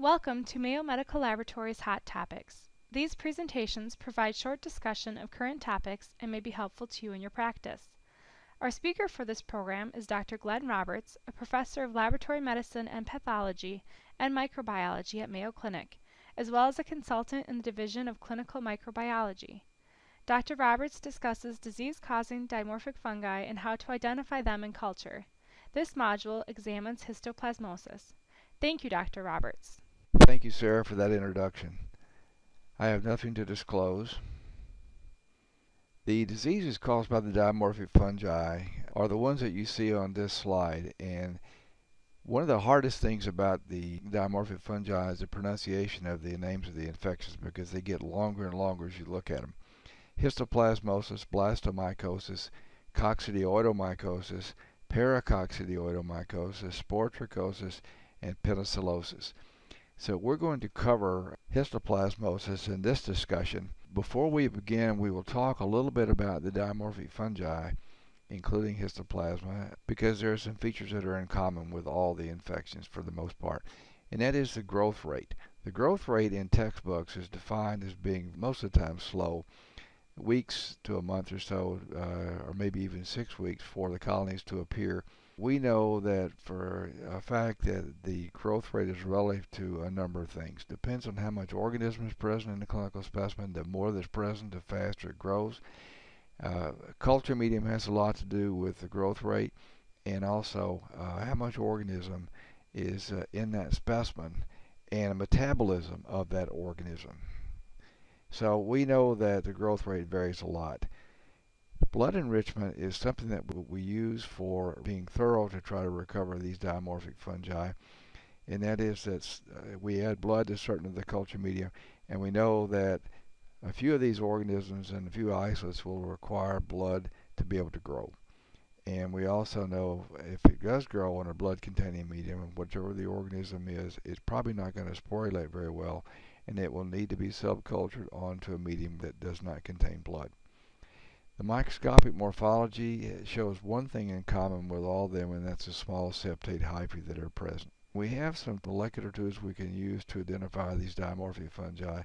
Welcome to Mayo Medical Laboratories Hot Topics. These presentations provide short discussion of current topics and may be helpful to you in your practice. Our speaker for this program is Dr. Glenn Roberts, a professor of laboratory medicine and pathology and microbiology at Mayo Clinic, as well as a consultant in the Division of Clinical Microbiology. Dr. Roberts discusses disease-causing dimorphic fungi and how to identify them in culture. This module examines histoplasmosis. Thank you, Dr. Roberts. Thank you, Sarah, for that introduction. I have nothing to disclose. The diseases caused by the dimorphic fungi are the ones that you see on this slide. And one of the hardest things about the dimorphic fungi is the pronunciation of the names of the infections because they get longer and longer as you look at them. Histoplasmosis, blastomycosis, coccidioidomycosis, paracoccidioidomycosis, sporotrichosis, and penicilliosis. So we're going to cover histoplasmosis in this discussion. Before we begin, we will talk a little bit about the dimorphic fungi, including histoplasma, because there are some features that are in common with all the infections for the most part, and that is the growth rate. The growth rate in textbooks is defined as being most of the time slow, weeks to a month or so, uh, or maybe even six weeks for the colonies to appear we know that for a fact that the growth rate is relative to a number of things. Depends on how much organism is present in the clinical specimen. The more that's present, the faster it grows. Uh, culture medium has a lot to do with the growth rate and also uh, how much organism is uh, in that specimen and metabolism of that organism. So we know that the growth rate varies a lot. Blood enrichment is something that we use for being thorough to try to recover these dimorphic fungi. And that is that uh, we add blood to certain of the culture media, and we know that a few of these organisms and a few isolates will require blood to be able to grow. And we also know if it does grow in a blood containing medium, whichever the organism is, it's probably not going to sporulate very well, and it will need to be subcultured onto a medium that does not contain blood. The microscopic morphology eh, shows one thing in common with all them, and that's the small septate hyphae that are present. We have some molecular tools we can use to identify these dimorphic fungi.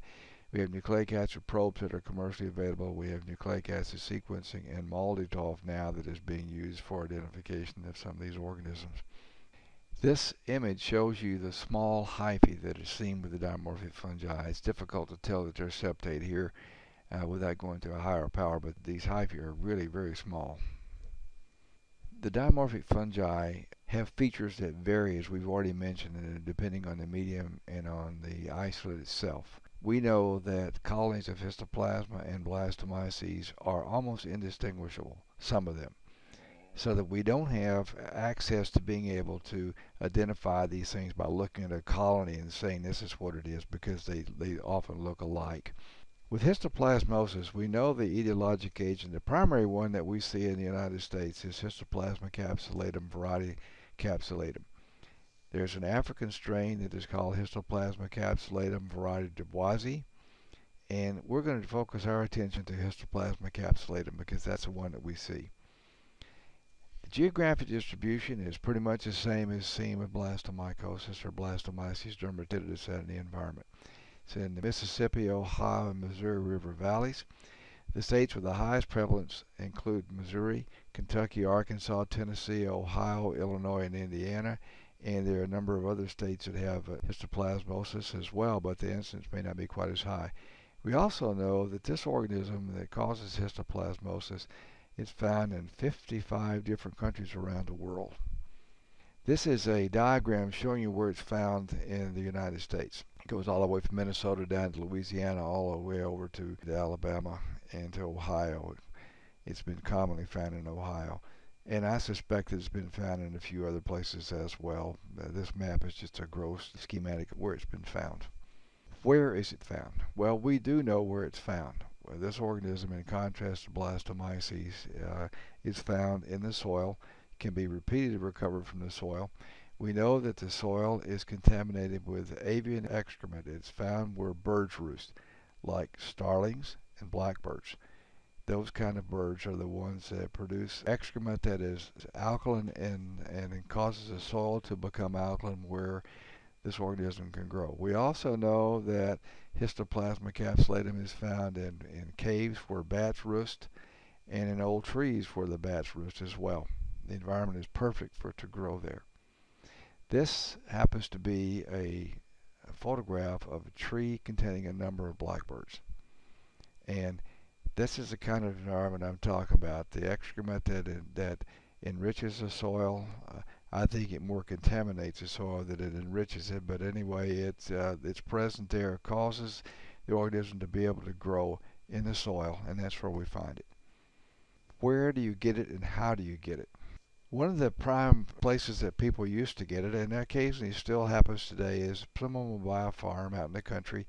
We have nucleic acid probes that are commercially available. We have nucleic acid sequencing and MALDI-TOF now that is being used for identification of some of these organisms. This image shows you the small hyphae that is seen with the dimorphic fungi. It's difficult to tell that they're septate here uh, without going to a higher power, but these hyphae are really very small. The dimorphic fungi have features that vary, as we've already mentioned, uh, depending on the medium and on the isolate itself. We know that colonies of histoplasma and blastomyces are almost indistinguishable, some of them, so that we don't have access to being able to identify these things by looking at a colony and saying this is what it is because they, they often look alike. With histoplasmosis, we know the etiologic agent. The primary one that we see in the United States is Histoplasma capsulatum variety capsulatum. There's an African strain that is called Histoplasma capsulatum variety duboisii, and we're going to focus our attention to Histoplasma capsulatum because that's the one that we see. The geographic distribution is pretty much the same as seen with blastomycosis or blastomyces dermatitidis out in the environment. It's in the Mississippi, Ohio, and Missouri River valleys. The states with the highest prevalence include Missouri, Kentucky, Arkansas, Tennessee, Ohio, Illinois, and Indiana. And there are a number of other states that have uh, histoplasmosis as well, but the incidence may not be quite as high. We also know that this organism that causes histoplasmosis is found in 55 different countries around the world. This is a diagram showing you where it's found in the United States goes all the way from Minnesota down to Louisiana, all the way over to Alabama and to Ohio. It's been commonly found in Ohio. And I suspect it's been found in a few other places as well. Uh, this map is just a gross schematic of where it's been found. Where is it found? Well, we do know where it's found. Well, this organism, in contrast to blastomyces, uh, is found in the soil, can be repeatedly recovered from the soil, we know that the soil is contaminated with avian excrement. It's found where birds roost, like starlings and blackbirds. Those kind of birds are the ones that produce excrement that is alkaline and, and causes the soil to become alkaline where this organism can grow. We also know that Histoplasma capsulatum is found in, in caves where bats roost and in old trees where the bats roost as well. The environment is perfect for it to grow there. This happens to be a, a photograph of a tree containing a number of blackbirds. And this is the kind of environment I'm talking about. The excrement that, that enriches the soil. Uh, I think it more contaminates the soil than it enriches it. But anyway, it's uh, its present there causes the organism to be able to grow in the soil, and that's where we find it. Where do you get it, and how do you get it? One of the prime places that people used to get it, and occasionally still happens today, is someone will buy a farm out in the country,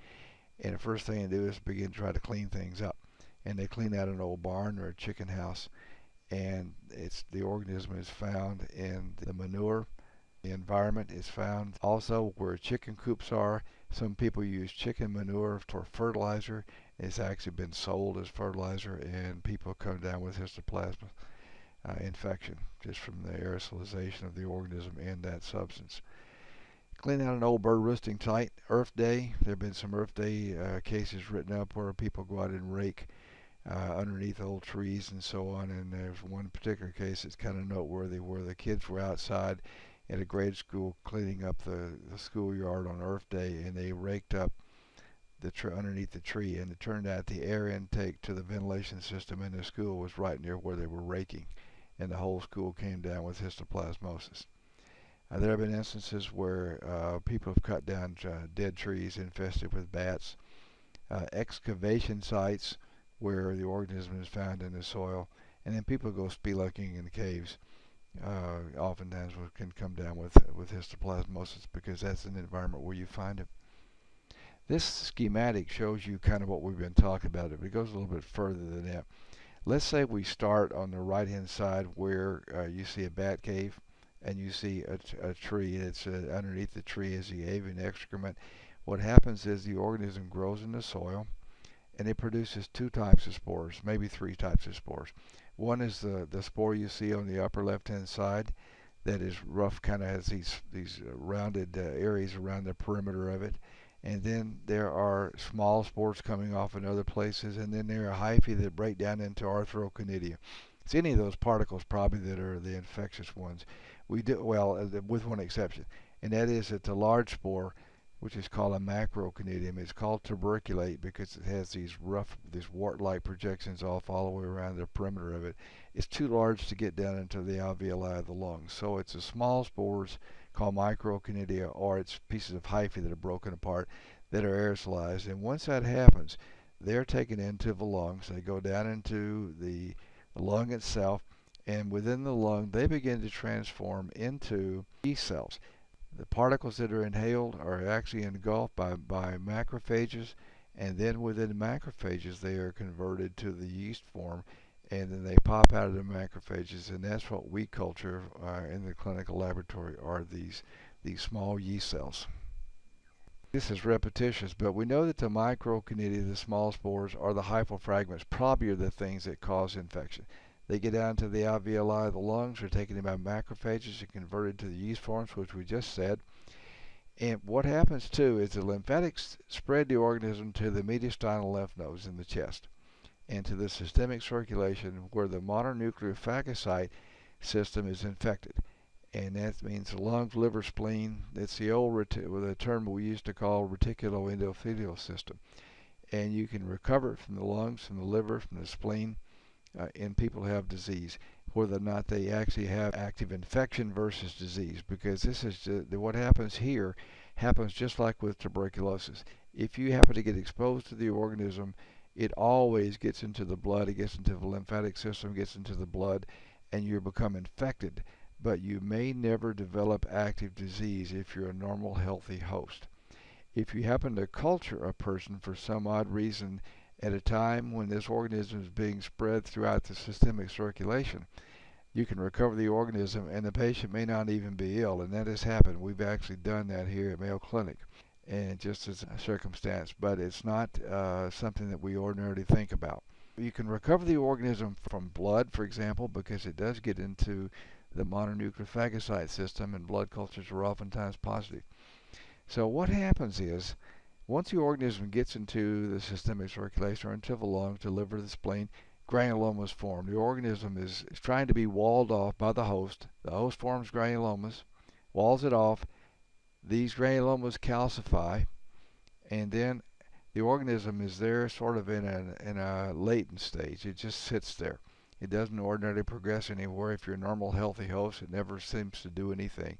and the first thing they do is begin to try to clean things up. And they clean out an old barn or a chicken house, and it's the organism is found in the manure. The environment is found also where chicken coops are. Some people use chicken manure for fertilizer. It's actually been sold as fertilizer, and people come down with histoplasma uh, infection just from the aerosolization of the organism in that substance. Clean out an old bird roosting site. Earth Day. There have been some Earth Day uh, cases written up where people go out and rake uh, underneath old trees and so on. And there's one particular case that's kind of noteworthy where the kids were outside at a grade school cleaning up the, the schoolyard on Earth Day and they raked up the tr- underneath the tree. And it turned out the air intake to the ventilation system in the school was right near where they were raking. And the whole school came down with histoplasmosis. Uh, there have been instances where uh, people have cut down uh, dead trees infested with bats. Uh, excavation sites where the organism is found in the soil, and then people go spelunking in the caves. Uh, oftentimes can come down with with histoplasmosis because that's an environment where you find it. This schematic shows you kind of what we've been talking about. It goes a little bit further than that. Let's say we start on the right hand side where uh, you see a bat cave and you see a, a tree. It's uh, underneath the tree is the avian excrement. What happens is the organism grows in the soil and it produces two types of spores, maybe three types of spores. One is the, the spore you see on the upper left-hand side that is rough, kind of has these, these uh, rounded uh, areas around the perimeter of it. And then there are small spores coming off in other places, and then there are hyphae that break down into arthroconidia. It's any of those particles probably that are the infectious ones. We do well, uh, with one exception, and that is that the large spore which is called a macroconidium. It's called tuberculate because it has these rough, these wart-like projections off all the way around the perimeter of it. It's too large to get down into the alveoli of the lungs. So it's the small spores called microconidia or it's pieces of hyphae that are broken apart that are aerosolized. And once that happens, they're taken into the lungs. They go down into the, lung itself and within the lung they begin to transform into yeast cells the particles that are inhaled are actually engulfed by, by macrophages, and then within macrophages they are converted to the yeast form, and then they pop out of the macrophages, and that's what we culture uh, in the clinical laboratory are these these small yeast cells. This is repetitious, but we know that the microconidia, the small spores, or the hyphal fragments probably are the things that cause infection. They get down to the alveoli of the lungs, are taken in by macrophages and converted to the yeast forms, which we just said. And what happens too is the lymphatics spread the organism to the mediastinal lymph nodes in the chest and to the systemic circulation where the mononuclear phagocyte system is infected. And that means the lungs, liver, spleen. It's the old the term we used to call reticuloendothelial system. And you can recover from the lungs, from the liver, from the spleen uh, in people who have disease, whether or not they actually have active infection versus disease, because this is what happens here happens just like with tuberculosis. If you happen to get exposed to the organism, it always gets into the blood, it gets into the lymphatic system, gets into the blood, and you become infected. But you may never develop active disease if you're a normal, healthy host. If you happen to culture a person for some odd reason at a time when this organism is being spread throughout the systemic circulation. You can recover the organism and the patient may not even be ill, and that has happened. We've actually done that here at Mayo Clinic, and just as a circumstance, but it's not uh, something that we ordinarily think about. You can recover the organism from blood, for example, because it does get into the mononuclear phagocyte system, and blood cultures are oftentimes positive. So what happens is, once the organism gets into the systemic circulation or into the lungs, the liver, the spleen, granulomas form. The organism is, is trying to be walled off by the host. The host forms granulomas, walls it off. These granulomas calcify, and then the organism is there sort of in a, in a latent stage. It just sits there. It doesn't ordinarily progress anywhere. If you're a normal, healthy host, it never seems to do anything,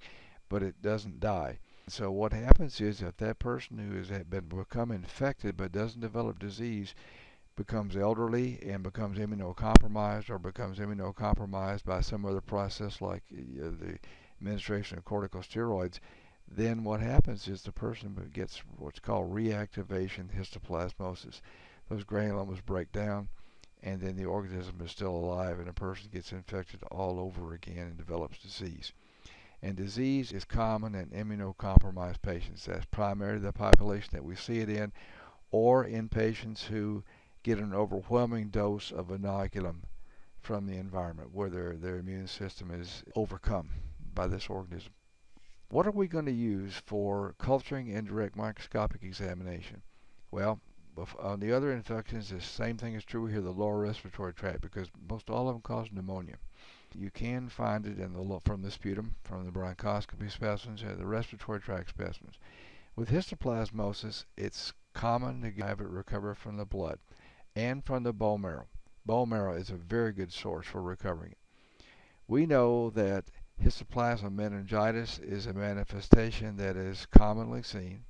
but it doesn't die. So what happens is that that person who has been become infected but doesn't develop disease becomes elderly and becomes immunocompromised or becomes immunocompromised by some other process like the administration of corticosteroids, then what happens is the person gets what's called reactivation histoplasmosis. Those granulomas break down, and then the organism is still alive, and a person gets infected all over again and develops disease. And disease is common in immunocompromised patients. That's primarily the population that we see it in, or in patients who get an overwhelming dose of inoculum from the environment, where their, their immune system is overcome by this organism. What are we going to use for culturing and direct microscopic examination? Well, on the other infections, the same thing is true here, the lower respiratory tract, because most all of them cause pneumonia. You can find it in the from the sputum, from the bronchoscopy specimens, or the respiratory tract specimens. With histoplasmosis, it's common to have it recover from the blood and from the bone marrow. Bone marrow is a very good source for recovering it. We know that Histoplasma meningitis is a manifestation that is commonly seen,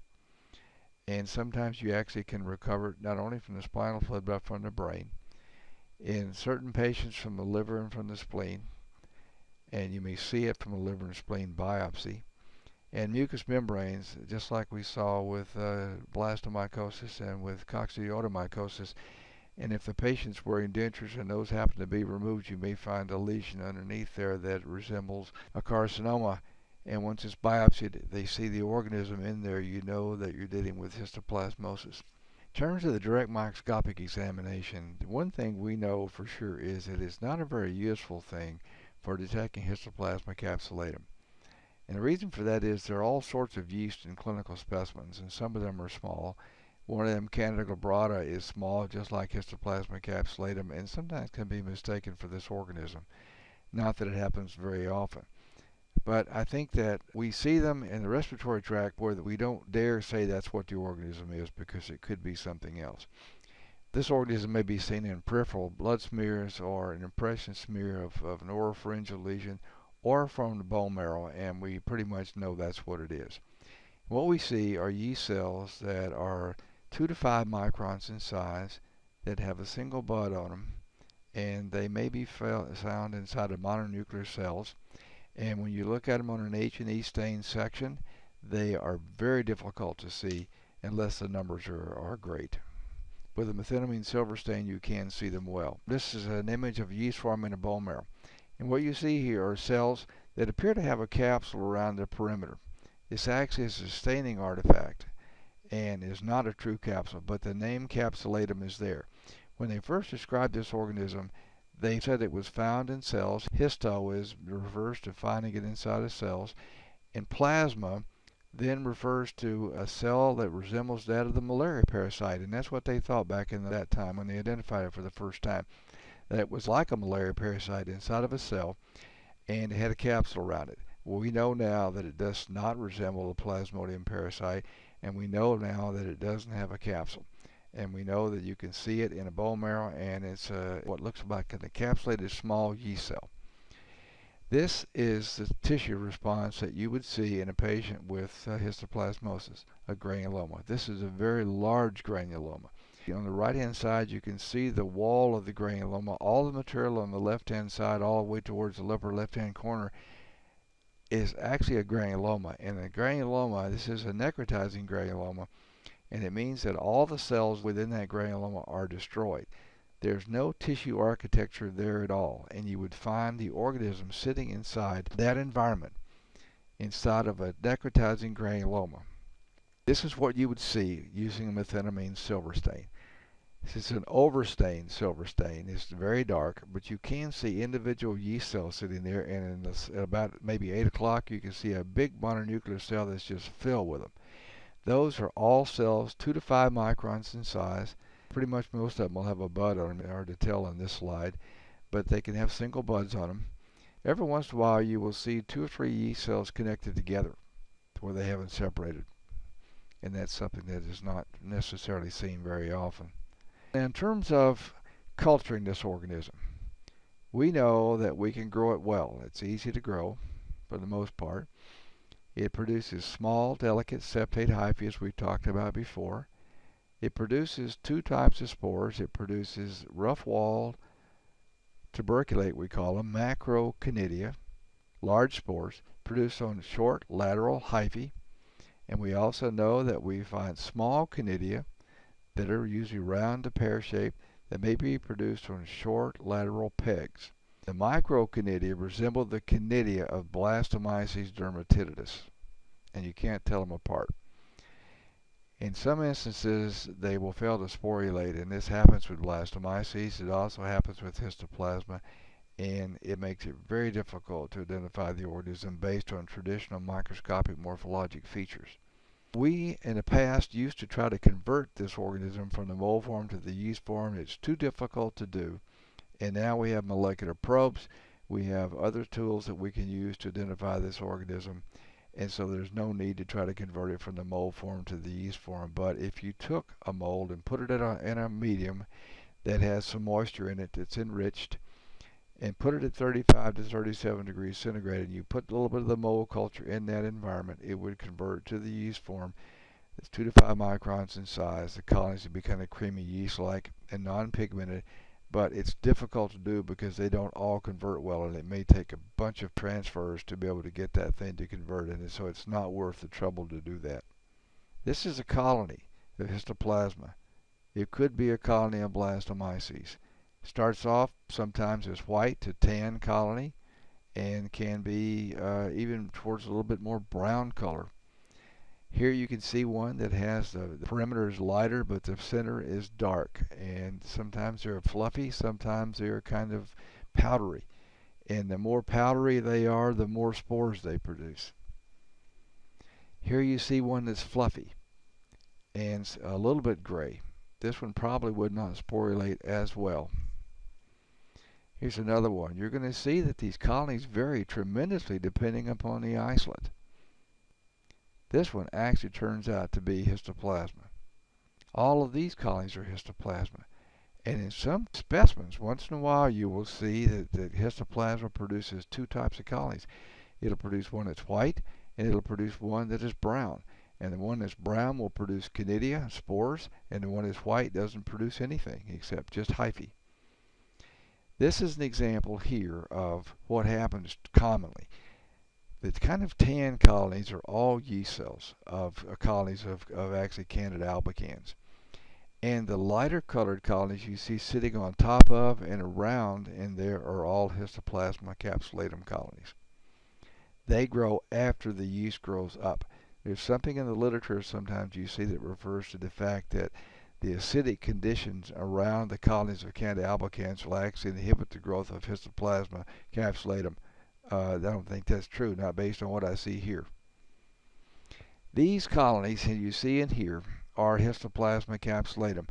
and sometimes you actually can recover not only from the spinal fluid but from the brain. In certain patients from the liver and from the spleen, and you may see it from a liver and spleen biopsy. And mucous membranes, just like we saw with uh, blastomycosis and with coccidioidomycosis, and if the patient's wearing dentures and those happen to be removed, you may find a lesion underneath there that resembles a carcinoma. And once it's biopsied, they see the organism in there, you know that you're dealing with histoplasmosis. In terms of the direct microscopic examination, one thing we know for sure is that it's not a very useful thing for detecting Histoplasma capsulatum. And the reason for that is there are all sorts of yeast in clinical specimens, and some of them are small, one of them, Candida glabrata, is small, just like Histoplasma capsulatum, and sometimes can be mistaken for this organism. Not that it happens very often. But I think that we see them in the respiratory tract where we don't dare say that's what the organism is because it could be something else. This organism may be seen in peripheral blood smears or an impression smear of, of an oropharyngeal lesion or from the bone marrow, and we pretty much know that's what it is. What we see are yeast cells that are 2 to 5 microns in size that have a single bud on them and they may be found inside of mononuclear cells and when you look at them on an H&E stain section they are very difficult to see unless the numbers are, are great. With a methenamine silver stain you can see them well. This is an image of yeast forming a bone marrow and what you see here are cells that appear to have a capsule around the perimeter. This acts as a staining artifact and is not a true capsule, but the name capsulatum is there. When they first described this organism, they said it was found in cells. Histo is refers to finding it inside of cells, and plasma then refers to a cell that resembles that of the malaria parasite, and that's what they thought back in that time when they identified it for the first time. That it was like a malaria parasite inside of a cell, and it had a capsule around it. Well, we know now that it does not resemble a plasmodium parasite and we know now that it doesn't have a capsule and we know that you can see it in a bone marrow and it's uh, what looks like an encapsulated small yeast cell. This is the tissue response that you would see in a patient with uh, histoplasmosis, a granuloma. This is a very large granuloma. On the right hand side you can see the wall of the granuloma. All the material on the left hand side all the way towards the upper left hand corner is actually a granuloma. And a granuloma, this is a necrotizing granuloma, and it means that all the cells within that granuloma are destroyed. There's no tissue architecture there at all, and you would find the organism sitting inside that environment, inside of a necrotizing granuloma. This is what you would see using a methenamine silver stain. It's an overstained silver stain. It's very dark, but you can see individual yeast cells sitting there, and this, at about maybe 8 o'clock, you can see a big mononuclear cell that's just filled with them. Those are all cells 2 to 5 microns in size. Pretty much most of them will have a bud on them, hard to tell on this slide, but they can have single buds on them. Every once in a while you will see two or three yeast cells connected together where they haven't separated. And that's something that is not necessarily seen very often. In terms of culturing this organism, we know that we can grow it well. It's easy to grow for the most part. It produces small, delicate septate hyphae, as we talked about before. It produces two types of spores. It produces rough-walled tuberculate, we call them, macroconidia, large spores, produced on short lateral hyphae. And we also know that we find small conidia that are usually round to pear-shaped that may be produced from short lateral pegs. The microconidia resemble the conidia of Blastomyces dermatitidis, and you can't tell them apart. In some instances, they will fail to sporulate, and this happens with Blastomyces. It also happens with Histoplasma, and it makes it very difficult to identify the organism based on traditional microscopic morphologic features. We, in the past, used to try to convert this organism from the mold form to the yeast form. It's too difficult to do and now we have molecular probes. We have other tools that we can use to identify this organism. And so there's no need to try to convert it from the mold form to the yeast form. But if you took a mold and put it in a, in a medium that has some moisture in it that's enriched, and put it at 35 to 37 degrees centigrade, and you put a little bit of the mold culture in that environment, it would convert to the yeast form. It's 2 to 5 microns in size. The colonies would be kind of creamy yeast-like and non-pigmented but it's difficult to do because they don't all convert well and it may take a bunch of transfers to be able to get that thing to convert and so it's not worth the trouble to do that. This is a colony of histoplasma. It could be a colony of blastomyces. Starts off sometimes as white to tan colony and can be uh, even towards a little bit more brown color. Here you can see one that has the, the, perimeter is lighter, but the center is dark. And sometimes they're fluffy, sometimes they're kind of powdery. And the more powdery they are, the more spores they produce. Here you see one that's fluffy and a little bit gray. This one probably would not sporulate as well. Here's another one. You're going to see that these colonies vary tremendously depending upon the isolate. This one actually turns out to be histoplasma. All of these colonies are histoplasma. And in some specimens, once in a while, you will see that, that histoplasma produces two types of colonies. It'll produce one that's white, and it'll produce one that is brown. And the one that's brown will produce conidia, spores, and the one that's white doesn't produce anything except just hyphae. This is an example here of what happens commonly. The kind of tan colonies are all yeast cells of uh, colonies of, of actually Candida albicans. And the lighter colored colonies you see sitting on top of and around in there are all Histoplasma capsulatum colonies. They grow after the yeast grows up. There's something in the literature sometimes you see that refers to the fact that the acidic conditions around the colonies of Candida albicans will actually inhibit the growth of Histoplasma capsulatum uh, I don't think that's true, not based on what I see here. These colonies that you see in here are Histoplasma capsulatum,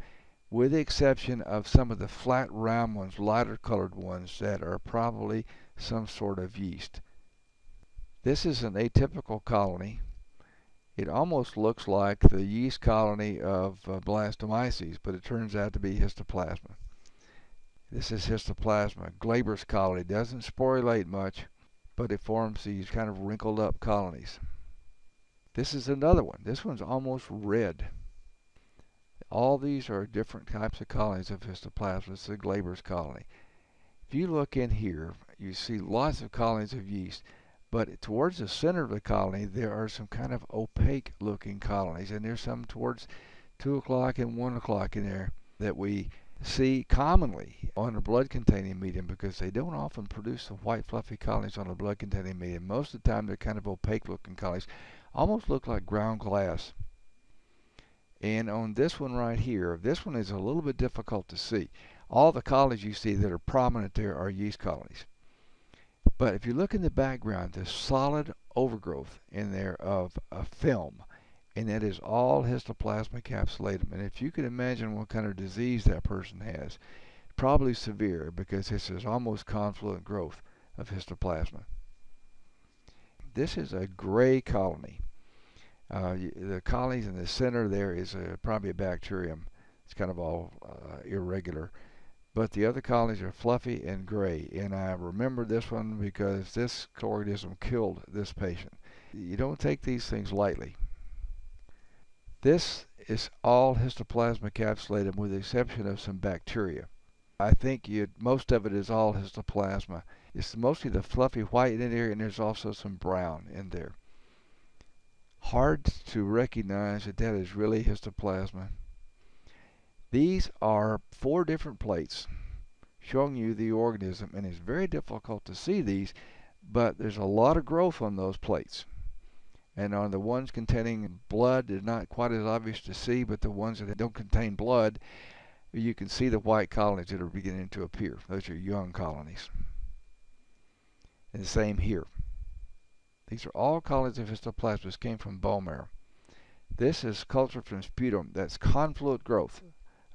with the exception of some of the flat round ones, lighter colored ones that are probably some sort of yeast. This is an atypical colony. It almost looks like the yeast colony of uh, blastomyces, but it turns out to be histoplasma. This is histoplasma. glabrous colony doesn't sporulate much, but it forms these kind of wrinkled up colonies. This is another one. This one's almost red. All these are different types of colonies of histoplasma. Is a glabrous colony. If you look in here, you see lots of colonies of yeast, but towards the center of the colony, there are some kind of opaque looking colonies, and there's some towards 2 o'clock and 1 o'clock in there that we see commonly on a blood containing medium because they don't often produce the white fluffy colonies on a blood containing medium. Most of the time they're kind of opaque looking colonies, almost look like ground glass. And on this one right here, this one is a little bit difficult to see. All the colonies you see that are prominent there are yeast colonies. But if you look in the background, there's solid overgrowth in there of a film. and that is all histoplasma capsulatum. And if you can imagine what kind of disease that person has, probably severe because this is almost confluent growth of histoplasma. This is a gray colony. Uh, the colonies in the center there is a, probably a bacterium. It's kind of all uh, irregular. But the other colonies are fluffy and gray. And I remember this one because this organism killed this patient. You don't take these things lightly. This is all histoplasma capsulatum with the exception of some bacteria. I think you, most of it is all histoplasma. It's mostly the fluffy white in there, and there's also some brown in there. Hard to recognize that that is really histoplasma. These are four different plates showing you the organism, and it's very difficult to see these, but there's a lot of growth on those plates. And on the ones containing blood, it's not quite as obvious to see, but the ones that don't contain blood, you can see the white colonies that are beginning to appear. Those are young colonies. And the same here. These are all colonies of histoplasma came from bone marrow. This is cultured from sputum. That's confluent growth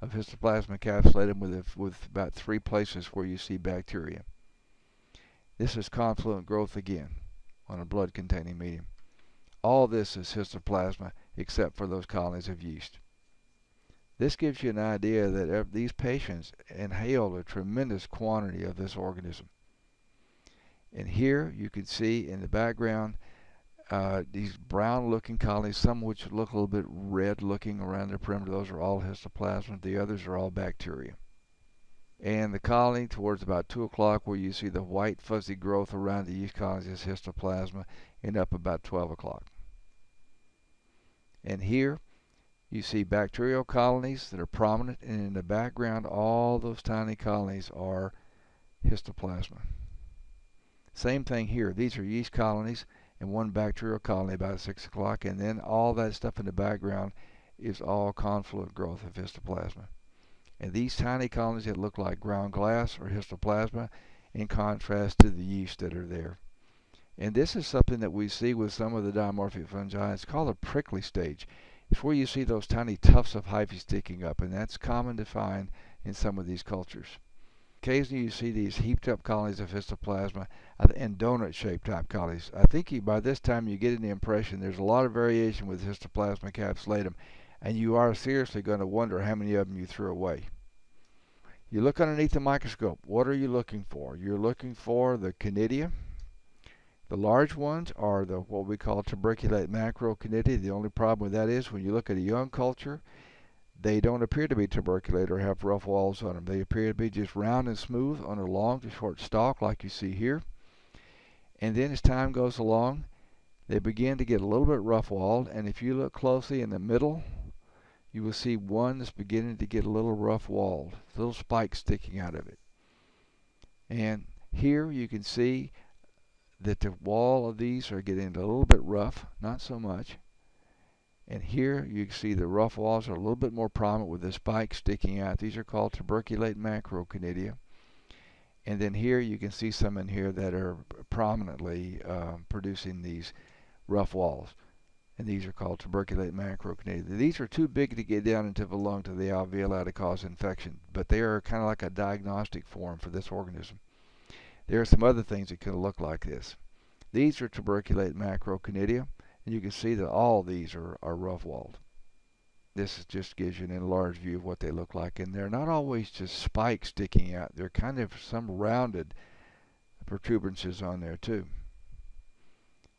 of histoplasma capsulatum with, with about three places where you see bacteria. This is confluent growth again on a blood containing medium. All this is histoplasma except for those colonies of yeast. This gives you an idea that these patients inhaled a tremendous quantity of this organism. And here you can see in the background uh, these brown looking colonies, some which look a little bit red looking around the perimeter. Those are all histoplasma. The others are all bacteria. And the colony towards about 2 o'clock where you see the white fuzzy growth around the yeast colonies is histoplasma and up about 12 o'clock. And here you see bacterial colonies that are prominent, and in the background, all those tiny colonies are histoplasma. Same thing here. These are yeast colonies and one bacterial colony about 6 o'clock, and then all that stuff in the background is all confluent growth of histoplasma. And these tiny colonies that look like ground glass or histoplasma in contrast to the yeast that are there. And this is something that we see with some of the dimorphic fungi. It's called a prickly stage. It's where you see those tiny tufts of hyphae sticking up, and that's common to find in some of these cultures. Occasionally you see these heaped up colonies of histoplasma uh, and donut shaped type colonies. I think you, by this time you get the impression there's a lot of variation with histoplasma capsulatum, and you are seriously going to wonder how many of them you threw away. You look underneath the microscope. What are you looking for? You're looking for the conidia, the large ones are the what we call tuberculate macroconidia. The only problem with that is when you look at a young culture, they don't appear to be tuberculate or have rough walls on them. They appear to be just round and smooth on a long to short stalk like you see here. And then as time goes along, they begin to get a little bit rough walled. And if you look closely in the middle, you will see one that's beginning to get a little rough walled, little spikes sticking out of it. And here you can see that the wall of these are getting a little bit rough, not so much. And here you see the rough walls are a little bit more prominent with the spikes sticking out. These are called tuberculate macroconidia. And then here you can see some in here that are prominently uh, producing these rough walls. And these are called tuberculate macroconidia. These are too big to get down into the lung to the alveoli to cause infection, but they are kind of like a diagnostic form for this organism. There are some other things that can look like this. These are tuberculate macroconidia, and you can see that all these are, are rough-walled. This just gives you an enlarged view of what they look like, and they're not always just spikes sticking out. They're kind of some rounded protuberances on there too.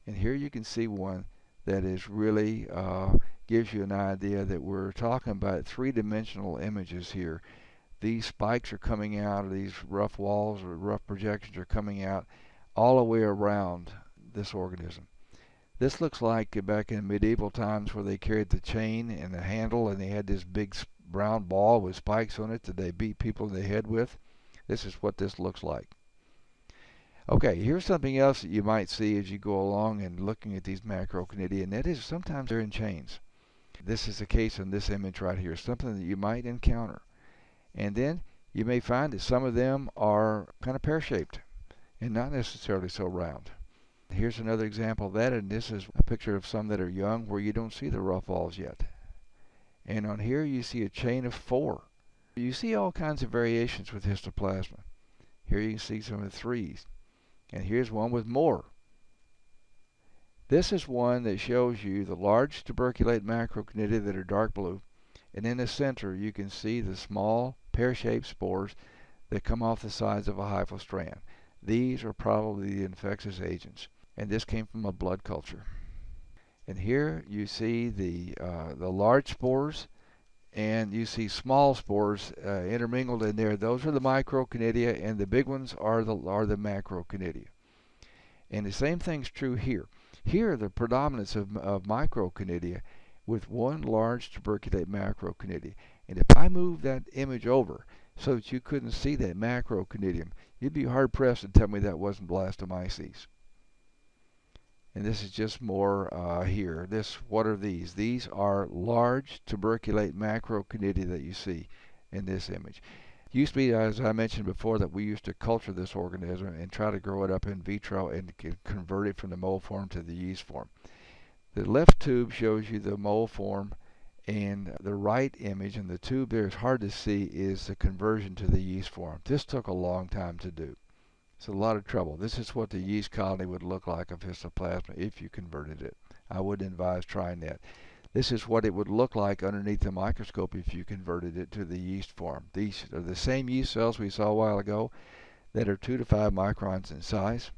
And here you can see one that is really uh, gives you an idea that we're talking about three-dimensional images here these spikes are coming out, or these rough walls or rough projections are coming out all the way around this organism. This looks like back in medieval times where they carried the chain and the handle and they had this big brown ball with spikes on it that they beat people in the head with. This is what this looks like. Okay, here's something else that you might see as you go along and looking at these macroconidia, and that is sometimes they're in chains. This is the case in this image right here, something that you might encounter. And then you may find that some of them are kind of pear-shaped and not necessarily so round. Here's another example of that, and this is a picture of some that are young where you don't see the rough walls yet. And on here you see a chain of four. You see all kinds of variations with histoplasma. Here you can see some of the threes. And here's one with more. This is one that shows you the large tuberculate macroconidia that are dark blue. And in the center you can see the small pear-shaped spores that come off the sides of a hyphal strand. These are probably the infectious agents. And this came from a blood culture. And here you see the, uh, the large spores and you see small spores uh, intermingled in there. Those are the microconidia, and the big ones are the are the macroconidia. And the same thing's true here. Here, the predominance of, of microconidia with one large tuberculate macroconidia. And if I move that image over so that you couldn't see that macroconidium, you'd be hard pressed to tell me that wasn't blastomyces and this is just more uh, here. This, what are these? These are large tuberculate macroconidia that you see in this image. Used to be, as I mentioned before, that we used to culture this organism and try to grow it up in vitro and convert it from the mold form to the yeast form. The left tube shows you the mold form and the right image in the tube there is hard to see is the conversion to the yeast form. This took a long time to do. It's a lot of trouble. This is what the yeast colony would look like of histoplasma if you converted it. I wouldn't advise trying that. This is what it would look like underneath the microscope if you converted it to the yeast form. These are the same yeast cells we saw a while ago that are 2 to 5 microns in size.